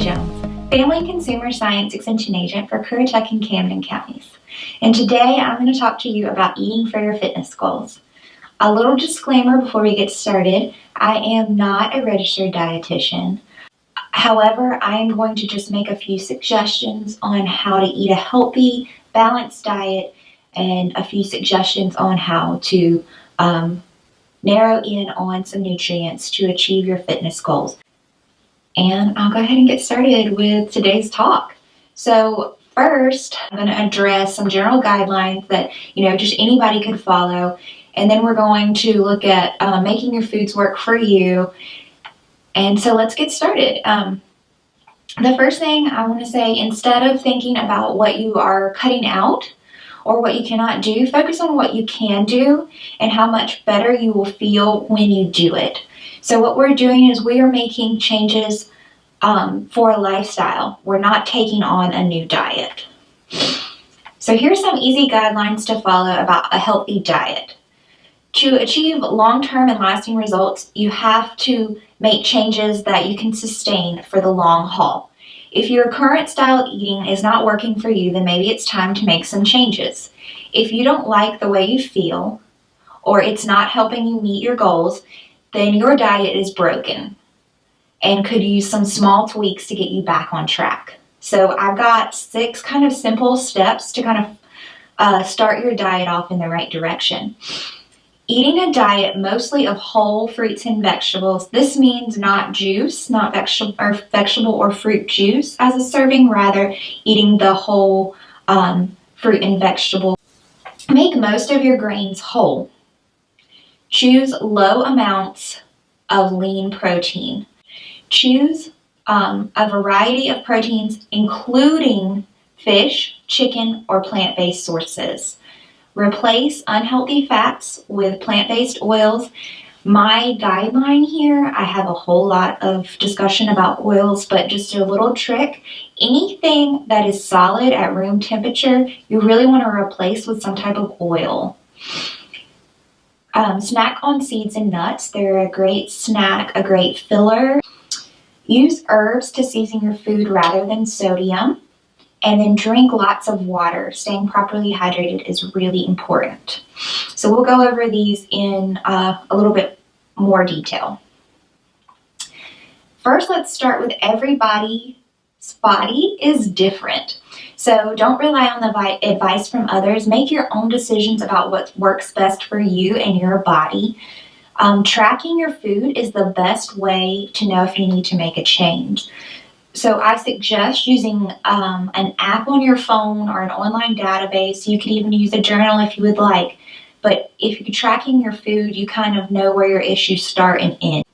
Jones, Family and Consumer Science Extension Agent for Currituck and Camden counties. And today I'm going to talk to you about eating for your fitness goals. A little disclaimer before we get started, I am not a registered dietitian. However, I am going to just make a few suggestions on how to eat a healthy, balanced diet and a few suggestions on how to um, narrow in on some nutrients to achieve your fitness goals. And I'll go ahead and get started with today's talk. So first, I'm going to address some general guidelines that, you know, just anybody could follow. And then we're going to look at uh, making your foods work for you. And so let's get started. Um, the first thing I want to say, instead of thinking about what you are cutting out or what you cannot do, focus on what you can do and how much better you will feel when you do it. So what we're doing is we are making changes um, for a lifestyle. We're not taking on a new diet. So here's some easy guidelines to follow about a healthy diet. To achieve long-term and lasting results, you have to make changes that you can sustain for the long haul. If your current style eating is not working for you, then maybe it's time to make some changes. If you don't like the way you feel, or it's not helping you meet your goals, then your diet is broken and could use some small tweaks to get you back on track. So I've got six kind of simple steps to kind of uh, start your diet off in the right direction. Eating a diet mostly of whole fruits and vegetables. This means not juice, not vegetable or, vegetable or fruit juice as a serving, rather eating the whole um, fruit and vegetable. Make most of your grains whole. Choose low amounts of lean protein. Choose um, a variety of proteins, including fish, chicken, or plant-based sources. Replace unhealthy fats with plant-based oils. My guideline here, I have a whole lot of discussion about oils, but just a little trick. Anything that is solid at room temperature, you really want to replace with some type of oil. Um, snack on seeds and nuts. They're a great snack, a great filler. Use herbs to season your food rather than sodium. And then drink lots of water. Staying properly hydrated is really important. So we'll go over these in uh, a little bit more detail. First, let's start with everybody's body is different. So don't rely on the advice from others. Make your own decisions about what works best for you and your body. Um, tracking your food is the best way to know if you need to make a change. So I suggest using um, an app on your phone or an online database. You could even use a journal if you would like. But if you're tracking your food, you kind of know where your issues start and end.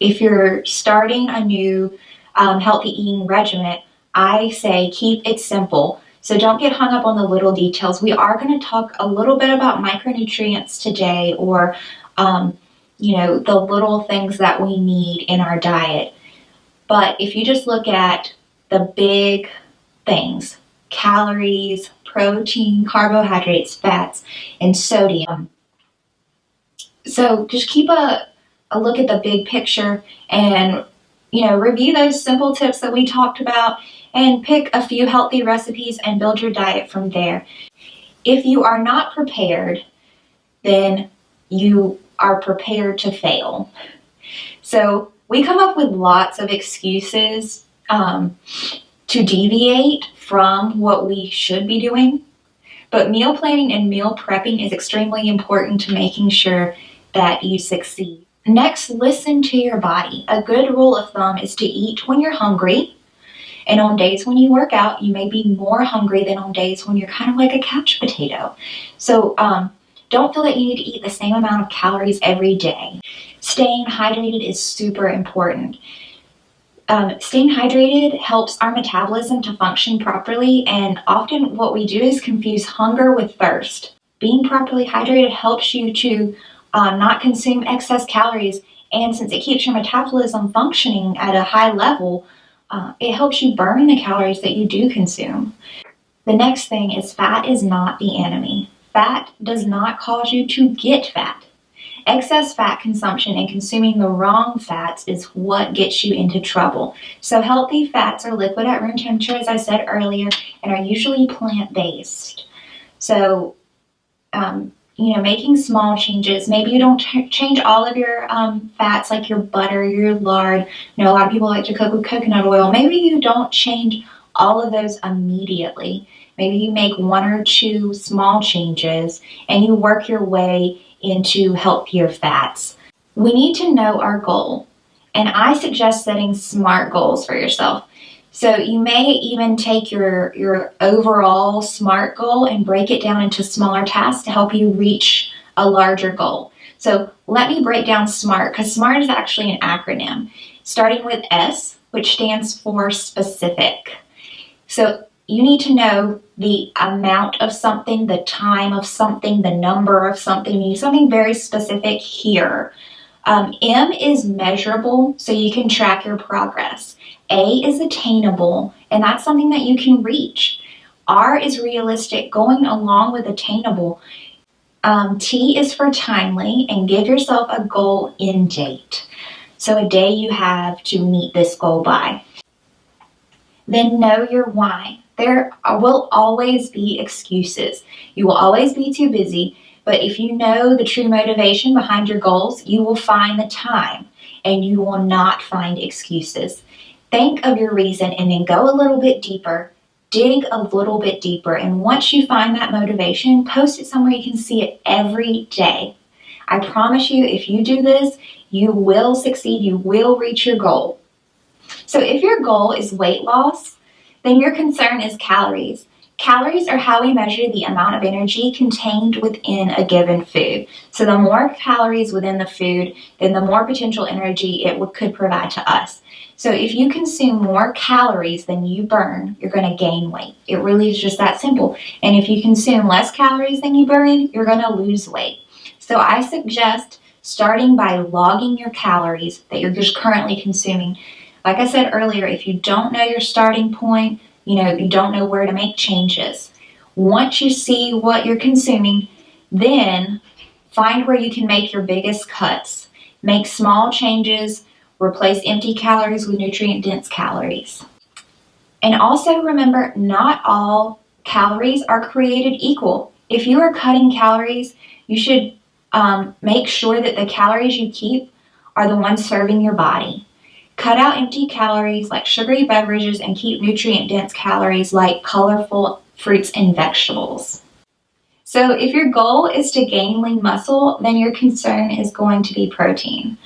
If you're starting a new um, healthy eating regimen, I say keep it simple. So don't get hung up on the little details. We are going to talk a little bit about micronutrients today or, um, you know, the little things that we need in our diet. But if you just look at the big things, calories, protein, carbohydrates, fats, and sodium. So just keep a, a look at the big picture and you know, review those simple tips that we talked about and pick a few healthy recipes and build your diet from there. If you are not prepared, then you are prepared to fail. So we come up with lots of excuses um, to deviate from what we should be doing. But meal planning and meal prepping is extremely important to making sure that you succeed. Next, listen to your body. A good rule of thumb is to eat when you're hungry. And on days when you work out, you may be more hungry than on days when you're kind of like a couch potato. So um, don't feel that you need to eat the same amount of calories every day. Staying hydrated is super important. Um, staying hydrated helps our metabolism to function properly and often what we do is confuse hunger with thirst. Being properly hydrated helps you to um, not consume excess calories. And since it keeps your metabolism functioning at a high level, uh, it helps you burn the calories that you do consume. The next thing is fat is not the enemy. Fat does not cause you to get fat. Excess fat consumption and consuming the wrong fats is what gets you into trouble. So healthy fats are liquid at room temperature, as I said earlier, and are usually plant-based. So, um, you know, making small changes. Maybe you don't change all of your um, fats like your butter, your lard. You know, a lot of people like to cook with coconut oil. Maybe you don't change all of those immediately. Maybe you make one or two small changes and you work your way into healthier fats. We need to know our goal, and I suggest setting SMART goals for yourself. So you may even take your, your overall SMART goal and break it down into smaller tasks to help you reach a larger goal. So let me break down SMART because SMART is actually an acronym starting with S, which stands for specific. So you need to know the amount of something, the time of something, the number of something. You need something very specific here. Um, M is measurable, so you can track your progress. A is attainable, and that's something that you can reach. R is realistic, going along with attainable. Um, T is for timely, and give yourself a goal in date. So a day you have to meet this goal by. Then know your why. There will always be excuses. You will always be too busy, but if you know the true motivation behind your goals, you will find the time and you will not find excuses. Think of your reason and then go a little bit deeper, dig a little bit deeper, and once you find that motivation, post it somewhere you can see it every day. I promise you, if you do this, you will succeed, you will reach your goal. So if your goal is weight loss, then your concern is calories. Calories are how we measure the amount of energy contained within a given food. So the more calories within the food, then the more potential energy it could provide to us. So if you consume more calories than you burn, you're going to gain weight. It really is just that simple. And if you consume less calories than you burn, you're going to lose weight. So I suggest starting by logging your calories that you're just currently consuming like I said earlier, if you don't know your starting point, you know, you don't know where to make changes. Once you see what you're consuming, then find where you can make your biggest cuts. Make small changes, replace empty calories with nutrient dense calories. And also remember, not all calories are created equal. If you are cutting calories, you should um, make sure that the calories you keep are the ones serving your body. Cut out empty calories like sugary beverages and keep nutrient dense calories like colorful fruits and vegetables. So if your goal is to gain lean muscle, then your concern is going to be protein.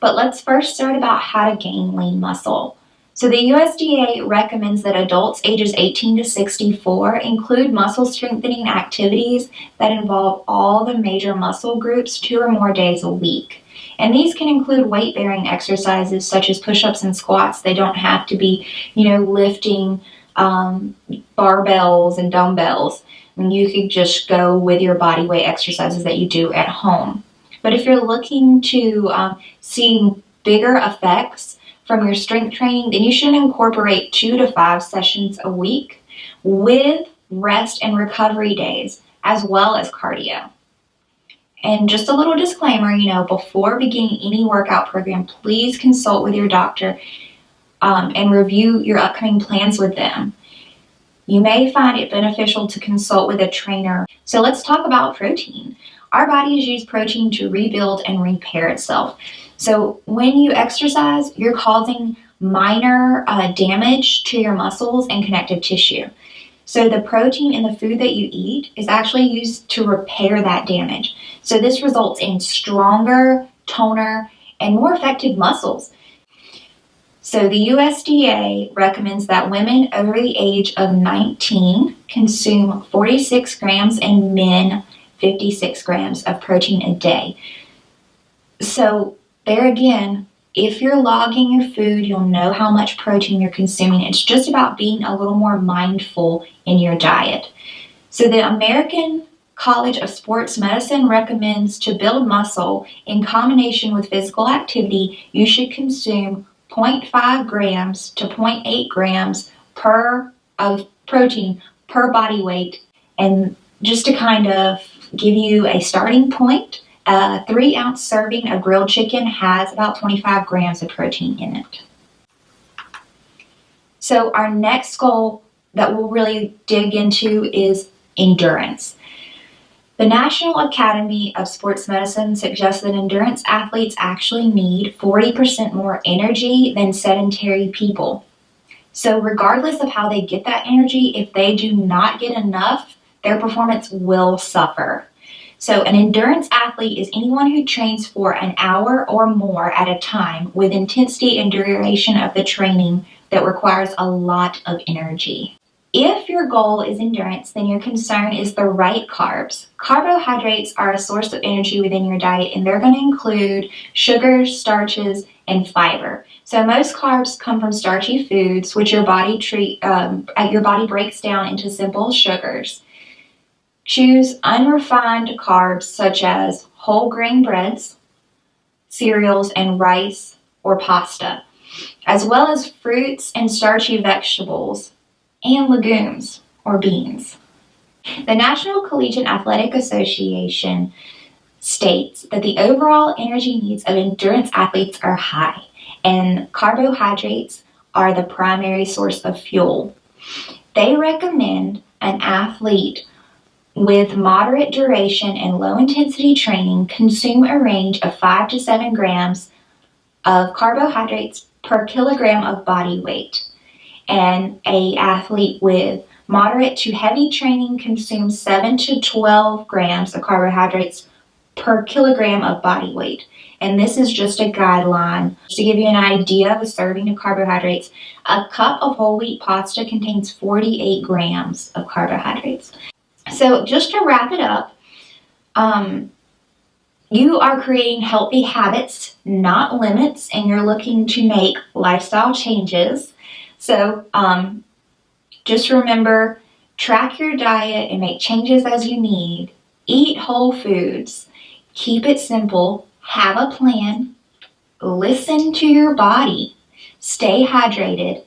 But let's first start about how to gain lean muscle. So the USDA recommends that adults ages 18 to 64 include muscle strengthening activities that involve all the major muscle groups two or more days a week. And these can include weight bearing exercises such as push ups and squats. They don't have to be, you know, lifting um, barbells and dumbbells. And you could just go with your body weight exercises that you do at home. But if you're looking to um, see bigger effects from your strength training, then you should incorporate two to five sessions a week with rest and recovery days as well as cardio. And just a little disclaimer, you know, before beginning any workout program, please consult with your doctor um, and review your upcoming plans with them. You may find it beneficial to consult with a trainer. So let's talk about protein. Our bodies use protein to rebuild and repair itself. So when you exercise, you're causing minor uh, damage to your muscles and connective tissue. So the protein in the food that you eat is actually used to repair that damage. So this results in stronger, toner, and more effective muscles. So the USDA recommends that women over the age of 19 consume 46 grams and men 56 grams of protein a day. So there again, if you're logging your food, you'll know how much protein you're consuming. It's just about being a little more mindful in your diet. So the American College of Sports Medicine recommends to build muscle in combination with physical activity, you should consume 0.5 grams to 0.8 grams per of protein per body weight. And just to kind of give you a starting point, A three ounce serving of grilled chicken has about 25 grams of protein in it. So our next goal that we'll really dig into is endurance. The National Academy of Sports Medicine suggests that endurance athletes actually need 40% more energy than sedentary people. So, regardless of how they get that energy, if they do not get enough, their performance will suffer. So, an endurance athlete is anyone who trains for an hour or more at a time with intensity and duration of the training that requires a lot of energy. If your goal is endurance, then your concern is the right carbs. Carbohydrates are a source of energy within your diet, and they're going to include sugars, starches, and fiber. So most carbs come from starchy foods, which your body treat um, your body breaks down into simple sugars. Choose unrefined carbs such as whole grain breads, cereals, and rice or pasta, as well as fruits and starchy vegetables and legumes or beans. The National Collegiate Athletic Association states that the overall energy needs of endurance athletes are high and carbohydrates are the primary source of fuel. They recommend an athlete with moderate duration and low intensity training consume a range of 5 to 7 grams of carbohydrates per kilogram of body weight and a athlete with moderate to heavy training consumes 7 to 12 grams of carbohydrates per kilogram of body weight. And this is just a guideline. To give you an idea of a serving of carbohydrates, a cup of whole wheat pasta contains 48 grams of carbohydrates. So just to wrap it up, um, you are creating healthy habits, not limits, and you're looking to make lifestyle changes. So um, just remember, track your diet and make changes as you need. Eat whole foods. Keep it simple. Have a plan. Listen to your body. Stay hydrated.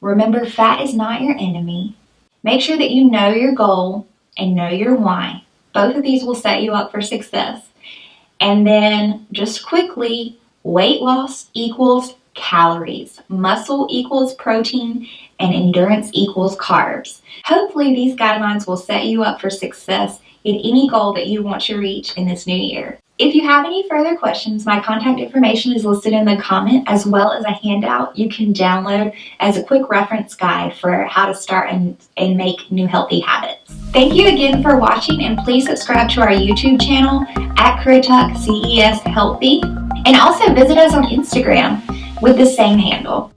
Remember, fat is not your enemy. Make sure that you know your goal and know your why. Both of these will set you up for success. And then just quickly, weight loss equals calories. Muscle equals protein and endurance equals carbs. Hopefully these guidelines will set you up for success in any goal that you want to reach in this new year. If you have any further questions, my contact information is listed in the comment as well as a handout you can download as a quick reference guide for how to start and, and make new healthy habits. Thank you again for watching and please subscribe to our YouTube channel at Currituck CES Healthy and also visit us on Instagram with the same handle.